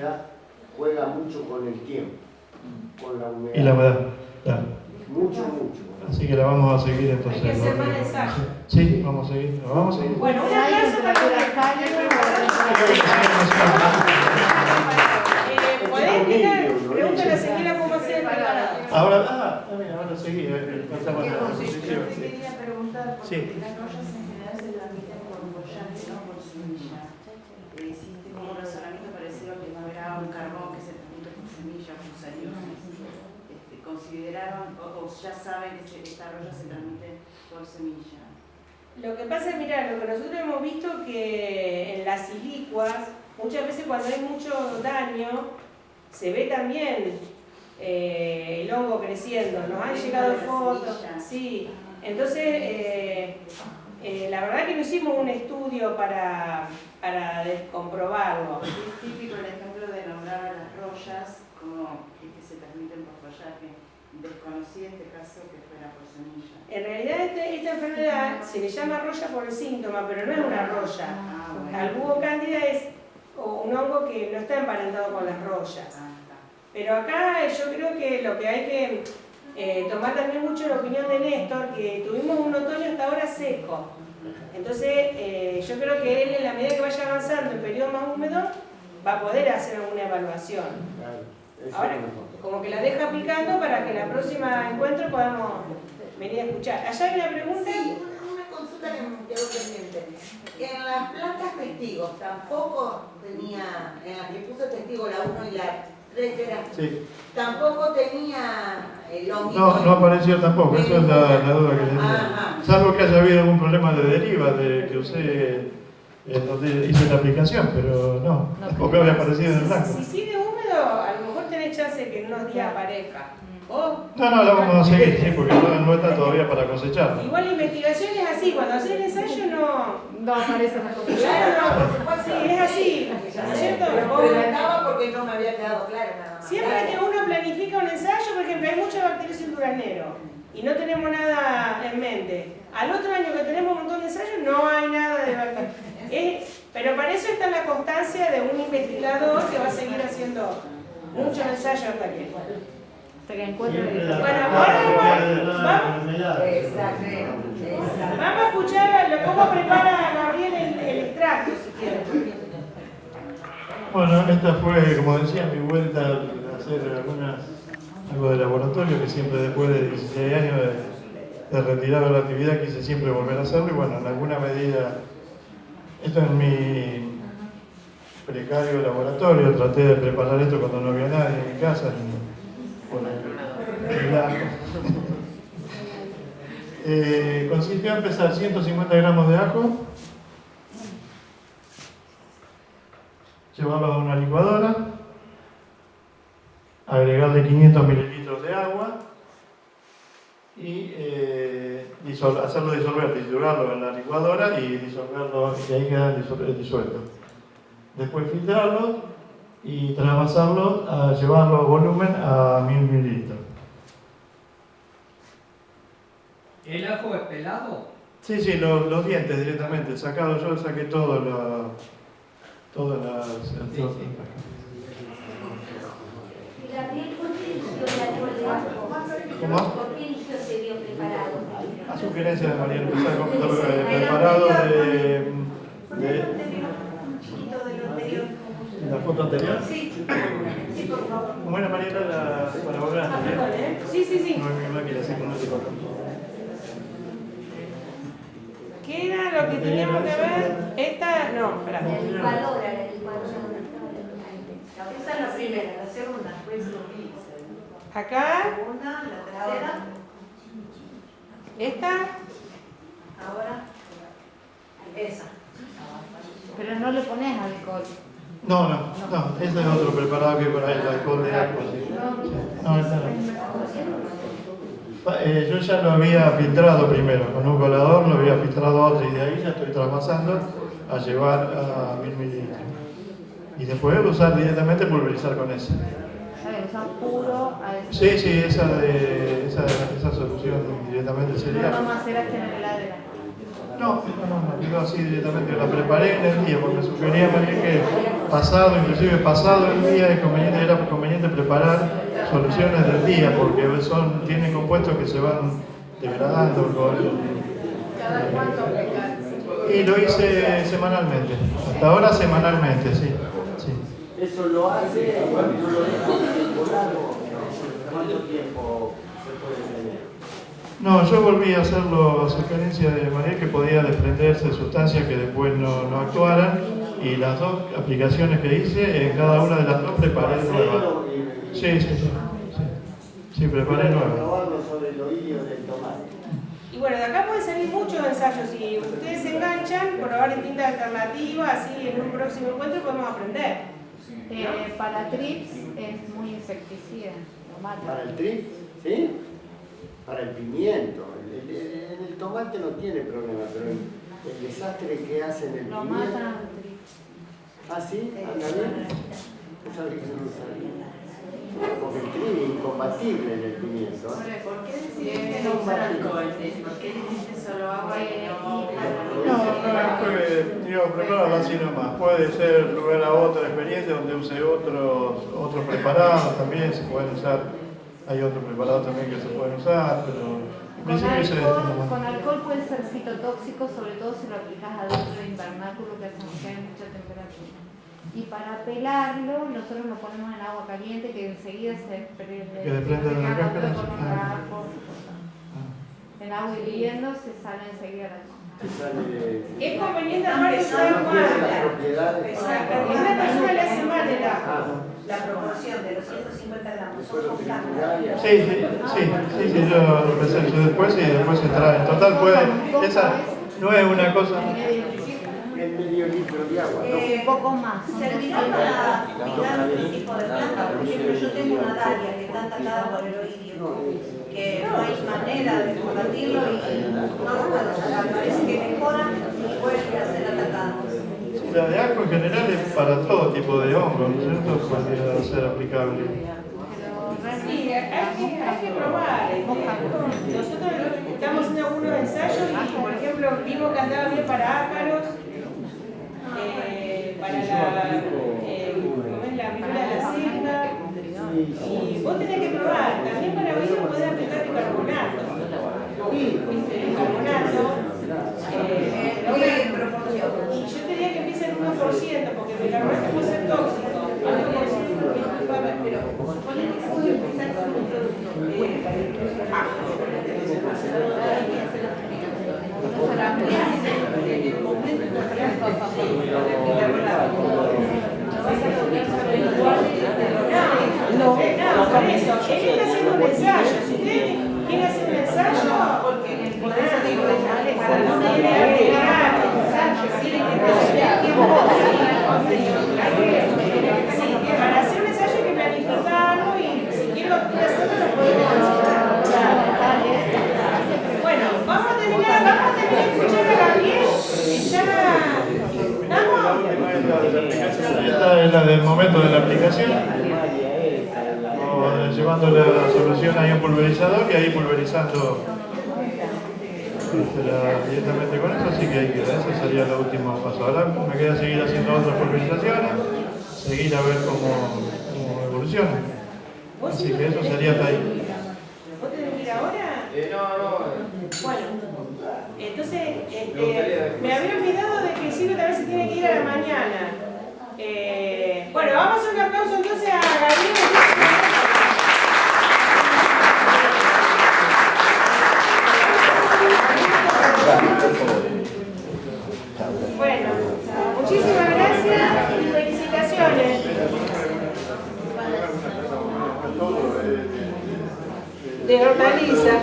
humedad juega mucho con el tiempo, con la humedad. Y la humedad, claro. Mucho, mucho. Así que la vamos a seguir entonces. Hay que hacer más. Sí, vamos a seguir. ¿Lo vamos a seguir? Bueno, un aplauso para Eh, ¿Podés explicar? Pregúntale a Ezequiela cómo hacer el preparado. Ahora, ah, también, ahora seguí. eh, la Yo posición, sí. quería preguntar, porque Sí. las rollas en general se transmiten por bollante, no por semilla. Eh, tengo un razonamiento parecido a que no habrá un carbón que se transmite por Este, ¿Consideraron o, o ya saben que se- esta roya se transmite por semilla? Lo que pasa es, lo que nosotros hemos visto que en las silicuas, muchas veces cuando hay mucho daño, se ve también eh, el hongo creciendo. Nos han llegado fotos. Sí, entonces, eh, eh, la verdad que no hicimos un estudio para, para comprobarlo. Es típico el ejemplo de nombrar a las rollas que que se transmiten por follaje. Desconocí este caso que fuera por semilla. En realidad este- esta enfermedad se le llama roya por el síntoma, pero no es una roya. Ah, bueno. El búho cándida es un hongo que no está emparentado con las rollas. Ah. Pero acá yo creo que lo que hay que eh, tomar también mucho la opinión de Néstor, que tuvimos un otoño hasta ahora seco. Entonces eh, yo creo que él en la medida que vaya avanzando en periodo más húmedo va a poder hacer alguna evaluación. Eso Ahora, como que la deja picando para que la próxima encuentro podamos venir a escuchar. ¿Allá hay una pregunta? Sí, una, una consulta que me quedó pendiente. En las plantas testigos tampoco tenía, en las que puse testigo la 1 y la 3 era, Sí. tampoco tenía. No, no apareció tampoco, esa es la, la duda que tenía. Ajá. Salvo que haya habido algún problema de deriva de que usé eh, donde hice la aplicación, pero no, tampoco había aparecido en el blanco. Si sigue húmedo, a lo mejor tenés chance de que en unos días aparezca. No, no, la vamos a seguir, sí, porque no, no está todavía para cosechar. igual la investigación es así, cuando haces el ensayo no... No aparece la cosa. Claro, no, sí, es así, ¿no es cierto? Porque no me había quedado claro nada más. Siempre que uno planifica un ensayo, por ejemplo, hay muchas bacterias en duraznero y no tenemos nada en mente. Al otro año que tenemos un montón de ensayos, no hay nada de bacterias. Es- pero para eso está la constancia de un investigador que va a seguir haciendo muchos ensayos hasta que... Hasta que encuentre el Bueno, ahora vamos, vamos, Exacto, exacto. vamos a escuchar a cómo prepara Gabriel el, el extracto, si quieren. Bueno, esta fue, como decía, mi vuelta a hacer algunas, algo de laboratorio, que siempre después de 16 años de, de retirado de la actividad quise siempre volver a hacerlo y bueno, en alguna medida, esto es mi precario laboratorio, traté de preparar esto cuando no había nadie en mi casa, el lago. Eh, consistió en empezar 150 gramos de ajo, llevarlo a una licuadora, agregarle 500 mililitros de agua y eh, hacerlo disolver, disolverlo en la licuadora y disolverlo, y ahí queda disuelto. Después filtrarlo y trasvasarlo, a llevarlo a volumen a 1000 mililitros. ¿El ajo es pelado? Sí, sí, los, los dientes directamente, sacado yo saqué todo la, todas las... el- Sí, sí. ¿Y Gabriel por qué eligió el ajo? ¿Cómo? ¿Por qué eligió ese bio preparado? A sugerencia de María Luisa, con- preparado de, de Un chiquito de lo anterior. Anterior. Sí, sí, por favor. Era María la, para volver a anterior. Sí, sí, sí. No es mi máquina, así que no te corto. ¿Qué era lo que teníamos que ver? Esta, no, espera. La licuadora, la licuadora. Esa es la primera, la segunda, pues. Acá, Segunda, la tercera, esta, ahora esa. Pero no le pones alcohol. No, no, no, ese es otro preparado que por ahí, el alcohol de agua. sí. No, esta no. Eh, yo ya lo había filtrado primero, con un colador lo había filtrado otro y de ahí ya estoy trasvasando a llevar a 1000 mililitros. Y después usar directamente pulverizar con ese. Puro a ese. Sí, sí, esa, de, esa, esa solución directamente No sería. heladera. No, no, no, no, digo así directamente, la preparé en el día porque sugería María que pasado, inclusive pasado el día, es conveniente, era conveniente preparar soluciones del día, porque son, tienen compuestos que se van degradando con, ¿Cada cuánto aplicar? y lo hice semanalmente, hasta ahora semanalmente, sí. sí. Eso lo hace cuando lo deja. ¿Cuánto tiempo se puede tener? No, yo volví a hacerlo a sugerencia de María que podía desprenderse sustancias que después no, no actuaran y las dos aplicaciones que hice, en cada una de las dos preparé nuevas. Sí, sí, sí. Sí, preparé nuevas. Y bueno, de acá pueden salir muchos ensayos. Si ustedes se enganchan, probar distintas alternativas, así en un próximo encuentro podemos aprender. Eh, para trips es muy insecticida, lo Para el trip, ¿sí? Para el pimiento. El, el- en el tomate no tiene problema, pero el, desastre que hace en el Lo matan. ¿Ah, sí? ¿Anda bien? Que no sabía. Porque el trip es incompatible en el pimiento. ¿eh? ¿por qué decidiste no usar alcohol? ¿Por qué dijiste solo agua y no No, digo, así nomás. Puede ser lugar a otra experiencia donde use otros, otros preparados también, se pueden usar. Hay otros preparados también que se pueden usar, pero Con alcohol, nomás. con alcohol puede ser citotóxico, sobre todo si lo aplicas adentro de invernáculo que hay mucha temperatura. Y para pelarlo, nosotros lo ponemos en agua caliente que enseguida se desprende. Que desprende de la cáscara, ah. En agua hirviendo se sale enseguida la de- Es conveniente las mal. propiedades. Exacto. Una persona le hace mal el agua. Ah, La proporción de los 150 gramos son constantes. Sí, sí, sí, sí, sí, yo lo yo después y después se trae. En total puede, esa no es una cosa. el medio litro de agua, ¿no? Un poco más. ¿Servirá para cuidar este tipo de plantas? Por ejemplo, yo tengo una dalia que está atacada por el oidio, que no hay manera de combatirlo y no lo puedo sacar. Parece que mejora y vuelve a ser atacado. La de ajo en general es para todo tipo de hongo, ¿no es cierto? Podría ser aplicable. Sí, hay que, probar. este, Nosotros estamos haciendo algunos ensayos y, por ejemplo, vimos que andaba bien para ácaros, eh, para la, eh, la viruela de la cinta. Y vos tenés que probar. También para oído podés aplicar bicarbonato. ¿Viste? Bicarbonato. Eh, pero bueno, y yo te diría que empiece en 1%, porque el bicarbonato puede ser tóxico. Al 1% pero que un producto. eh, No, no, un ensayo. Si usted quiere hacer un ensayo, porque por eso digo, para no tener que agregar ensayo, tiene que tener tiempo. Sí, para hacer un ensayo hay que planificarlo y si quiero hacerlo lo podemos hacer. Bueno, vamos a terminar, vamos a terminar de escuchar a Gabriel. que Ya. ¿Estamos? Esta es la del momento de la aplicación. O llevando la solución ahí a un pulverizador y ahí pulverizando este, la- directamente con eso, así que ahí queda. Ese sería el último paso. Ahora me queda seguir haciendo otras pulverizaciones, seguir a ver cómo, cómo evoluciona. ¿Vos Así sí que eso sería hasta ahí. ¿Vos tenés que ir ahora? Bueno, entonces, este, me había olvidado de que Silvia tal vez se tiene que ir a la mañana. Eh, bueno, vamos a un aplauso entonces a Gabriel. Bueno, muchísimas gracias y felicitaciones. De hortaliza.